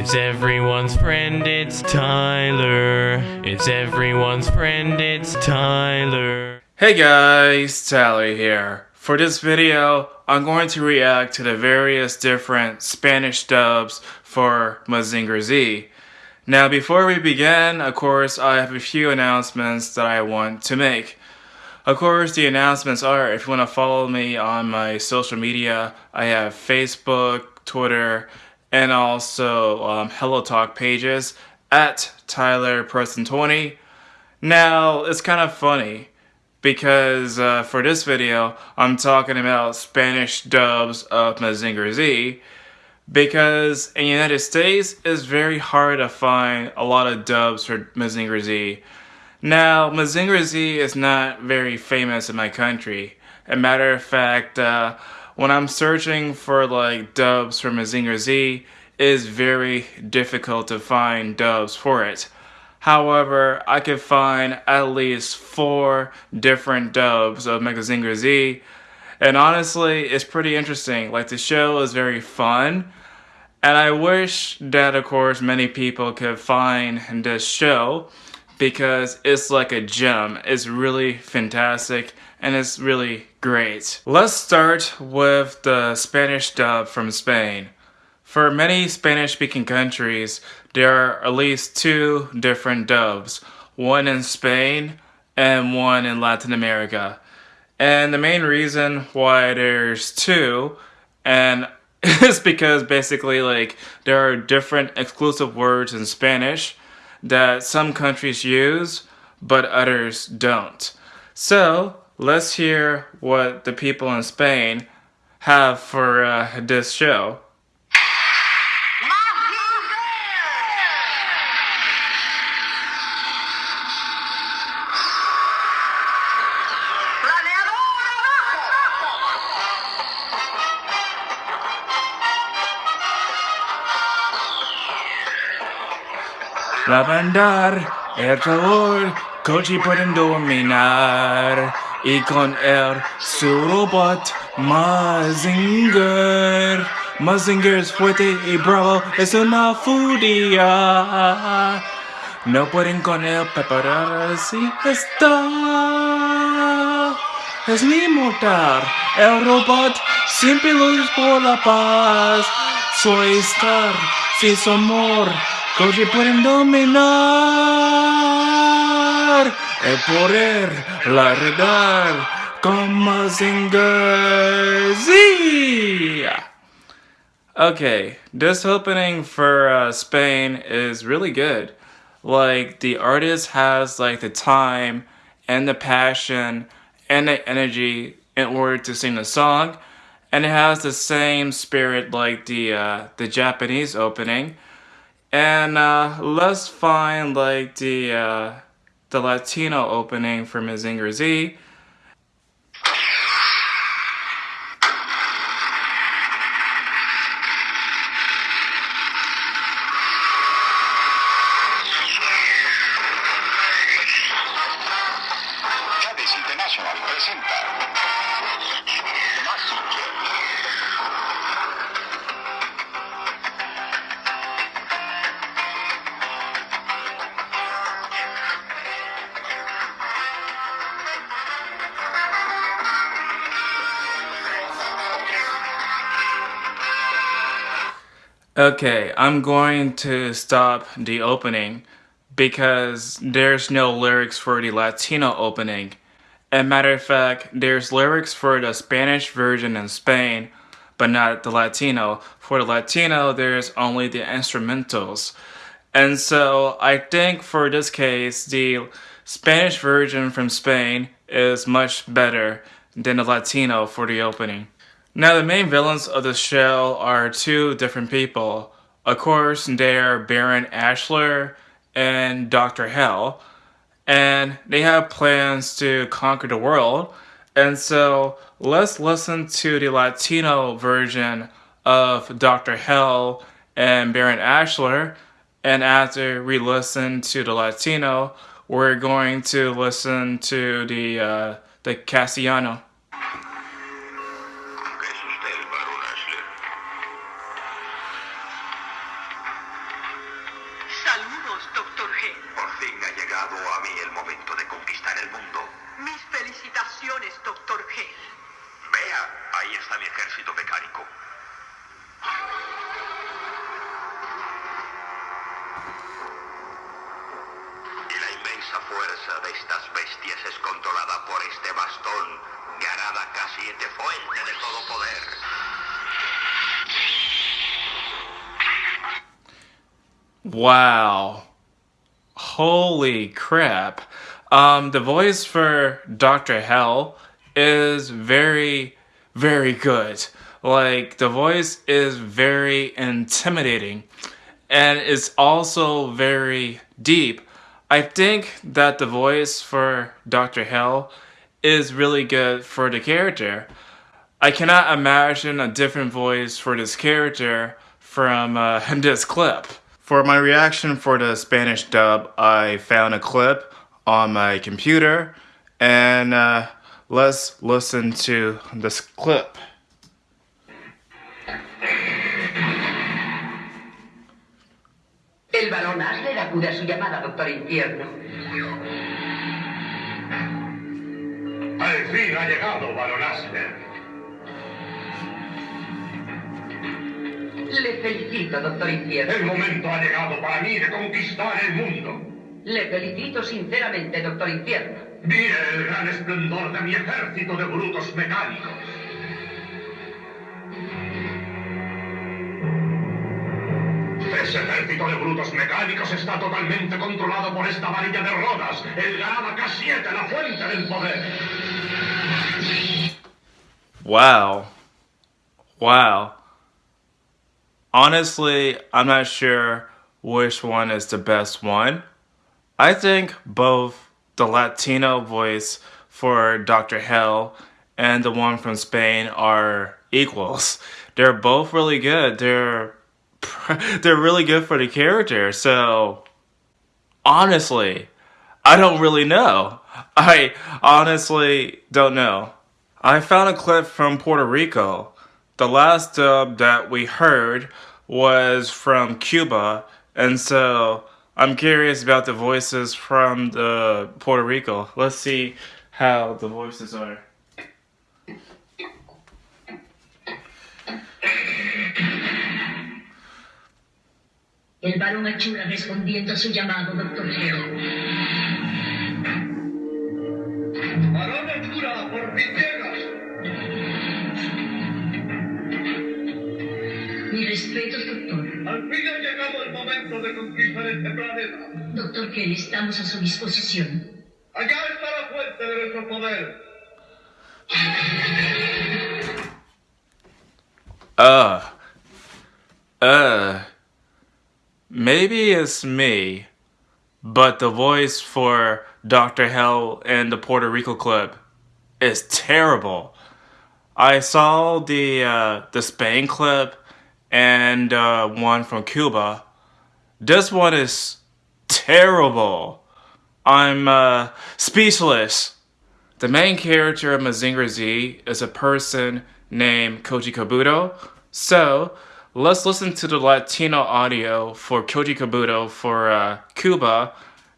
It's everyone's friend, it's Tyler. It's everyone's friend, it's Tyler. Hey guys, Tyler here. For this video, I'm going to react to the various different Spanish dubs for Mazinger Z. Now before we begin, of course, I have a few announcements that I want to make. Of course, the announcements are if you want to follow me on my social media, I have Facebook, Twitter, and also um, Hello Talk pages at Tyler Person 20. Now, it's kind of funny because uh, for this video, I'm talking about Spanish dubs of Mazinger Z because in the United States, it's very hard to find a lot of dubs for Mazinger Z. Now, Mazinger Z is not very famous in my country. A matter of fact, uh, when I'm searching for like dubs for Mazinger Z, is very difficult to find dubs for it. However, I could find at least four different dubs of Mazinger Z, and honestly, it's pretty interesting. Like, the show is very fun, and I wish that, of course, many people could find this show because it's like a gem. It's really fantastic and it's really great. Let's start with the Spanish dub from Spain. For many Spanish-speaking countries, there are at least two different dubs, one in Spain and one in Latin America. And the main reason why there's two, and is because basically like there are different exclusive words in Spanish that some countries use, but others don't. So let's hear what the people in Spain have for uh, this show. Lavandar, el favor, Koji pueden dominar. Y con él su robot, Mazinger. Mazinger es fuerte y bravo, es una furia. No pueden con él preparar así está. Es mi mortal, el robot siempre lucha por la paz. Soy estar, sin su amor. Pueden dominar el poder, la Mazinger Z. Okay, this opening for uh, Spain is really good. Like the artist has like the time and the passion and the energy in order to sing the song, and it has the same spirit like the uh, the Japanese opening. And uh, let's find like the uh, the Latino opening for Mazinger Z. International presenta Okay, I'm going to stop the opening because there's no lyrics for the Latino opening. As matter of fact, there's lyrics for the Spanish version in Spain, but not the Latino. For the Latino, there's only the instrumentals. And so I think for this case, the Spanish version from Spain is much better than the Latino for the opening. Now the main villains of the show are two different people. Of course, they're Baron Ashler and Dr. Hell. And they have plans to conquer the world. And so let's listen to the Latino version of Dr. Hell and Baron Ashler. And after we listen to the Latino, we're going to listen to the, uh, the Castellano. Wow. Holy crap. Um, the voice for Dr. Hell is very, very good. Like, the voice is very intimidating and it's also very deep. I think that the voice for Dr. Hell is really good for the character. I cannot imagine a different voice for this character from uh, this clip. For my reaction for the Spanish dub, I found a clip on my computer and uh, let's listen to this clip. El varón Asler acude a su llamada, doctor Infierno. Al fin ha llegado, Baron Le felicito, doctor Infierno. El momento ha llegado para mí de conquistar el mundo. Le felicito sinceramente, doctor Infierno. Mire el gran esplendor de mi ejército de brutos mecánicos. Ese ejército de brutos mecánicos está totalmente controlado por esta varilla de rodas, el Garada K7, la fuente del poder. Wow. Wow. Honestly, I'm not sure which one is the best one. I think both the Latino voice for Dr. Hell and the one from Spain are equals. They're both really good. They're they're really good for the character. So honestly, I don't really know. I honestly don't know. I found a clip from Puerto Rico. The last dub that we heard was from Cuba, and so I'm curious about the voices from the Puerto Rico. Let's see how the voices are. El varón Achura respondiendo a su llamado, doctor Leo. ¡Varón Achura, por fin Mi respetos, doctor. Al fin ha llegado el momento de conquistar este planeta. Doctor Kelly, estamos a su disposición. Allá está la fuente de nuestro poder. Uh. Uh. Maybe it's me, but the voice for Dr. Hell in the Puerto Rico clip is terrible. I saw the uh, the Spain clip and uh, one from Cuba. This one is terrible. I'm uh, speechless. The main character of Mazinger Z is a person named Koji Kabuto. So, let's listen to the Latino audio for Koji Kabuto for uh, Cuba,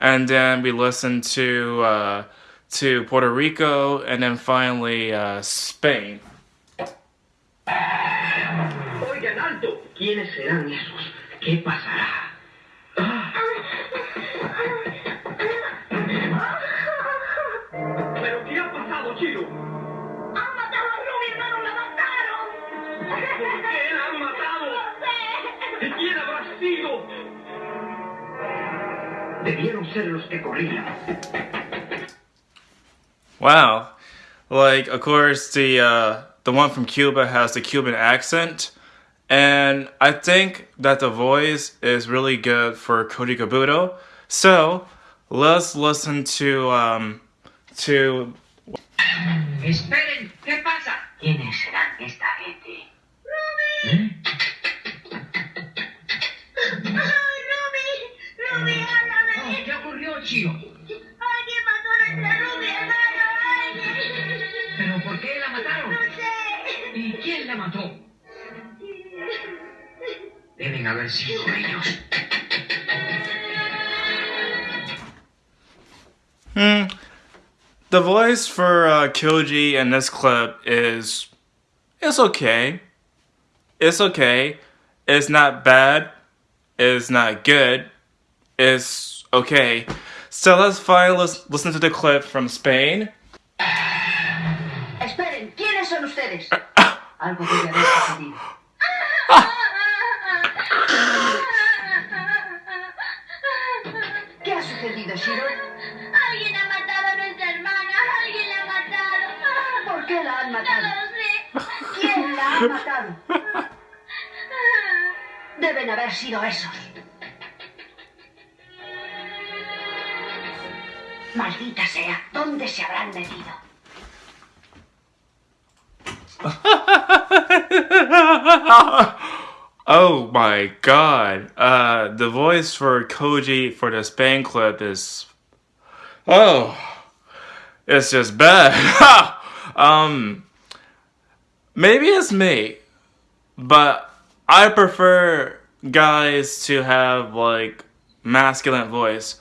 and then we listen to uh, to Puerto Rico, and then finally uh, Spain. Oigan, ¿Quiénes serán esos? ¿Qué pasará? ¿Pero qué ha pasado, Chiro? ¡Han matado a Ruby, hermano! ¡La mataron! ¿Por qué la han matado? No sé. ¿Y quién habrá sido? Debieron ser los que corrían. Wow, like of course the uh, the one from Cuba has the Cuban accent, and I think that the voice is really good for Koji Kabuto. So let's listen to um, to Esperen, ¿qué pasa? ¿Quiénes serán esta gente? ¡Ruby! ¡Ay, Ruby! ¡Ruby, háblame! Ah, ¿Qué ocurrió, Chiro? ¡Alguien mató a nuestra Ruby, hermano! ¡Alguien! ¿Pero por qué la mataron? ¡No sé! ¿Y quién la mató? Deben haber sido ellos. the voice for uh, Koji in this clip is it's okay. It's okay. It's not bad. It's not good. It's okay. So let's finally lis- listen to the clip from Spain. Esperen, ¿quiénes son ustedes? Algo debe Alguien ha matado a nuestra hermana. Alguien la ha matado. ¿Por qué la han matado? No lo sé. ¿Quién la ha matado? Deben haber sido esos. Maldita sea, ¿dónde se habrán metido? Oh my god. Uh, the voice for Koji for the Spain clip is. Oh. It's just bad. um. Maybe it's me, but I prefer guys to have like masculine voice.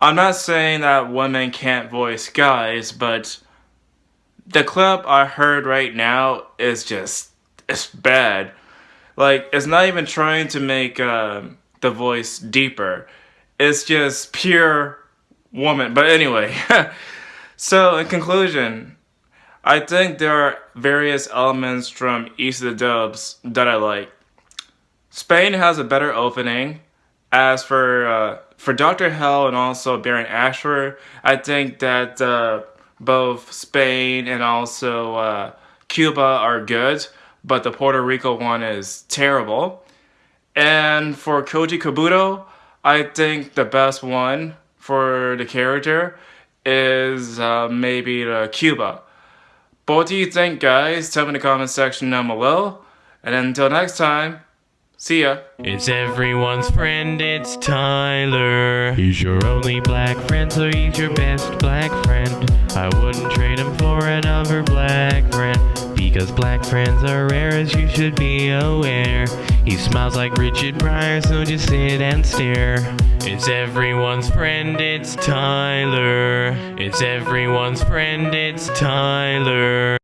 I'm not saying that women can't voice guys, but the clip I heard right now is just it's bad. Like it's not even trying to make uh, the voice deeper. It's just pure woman. But anyway, so in conclusion, I think there are various elements from each of the dubs that I like. Spain has a better opening. As for uh, for Doctor Hell and also Baron Ashford, I think that uh, both Spain and also uh, Cuba are good, but the Puerto Rico one is terrible. And for Koji Kabuto, I think the best one for the character is uh, maybe the Cuba. What do you think, guys? Tell me in the comment section down below. And until next time, see ya. It's everyone's friend, it's Tyler. He's your only black friend, so he's your best black friend. I wouldn't trade him for another black friend. Because black friends are rare, as you should be aware. He smiles like Richard Pryor, so just sit and stare. It's everyone's friend, it's Tyler. It's everyone's friend, it's Tyler.